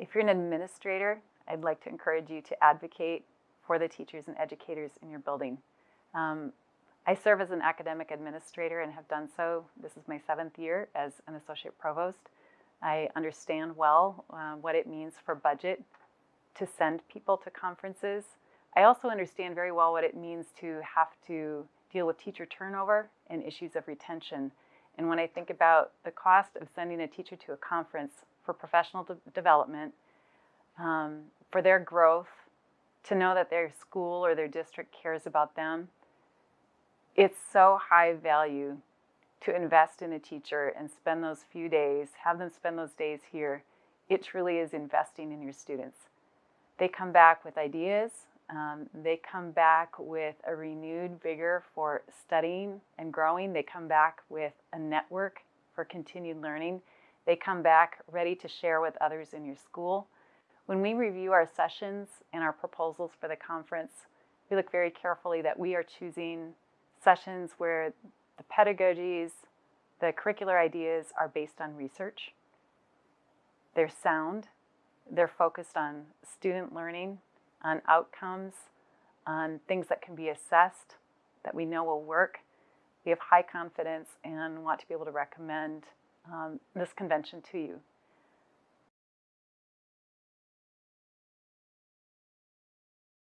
If you're an administrator, I'd like to encourage you to advocate for the teachers and educators in your building. Um, I serve as an academic administrator and have done so. This is my seventh year as an associate provost. I understand well uh, what it means for budget to send people to conferences. I also understand very well what it means to have to deal with teacher turnover and issues of retention. And when I think about the cost of sending a teacher to a conference for professional de development, um, for their growth, to know that their school or their district cares about them, it's so high value to invest in a teacher and spend those few days, have them spend those days here. It truly is investing in your students. They come back with ideas. Um, they come back with a renewed vigor for studying and growing. They come back with a network for continued learning. They come back ready to share with others in your school. When we review our sessions and our proposals for the conference, we look very carefully that we are choosing sessions where the pedagogies, the curricular ideas are based on research. They're sound. They're focused on student learning, on outcomes, on things that can be assessed, that we know will work. We have high confidence and want to be able to recommend um, this convention to you.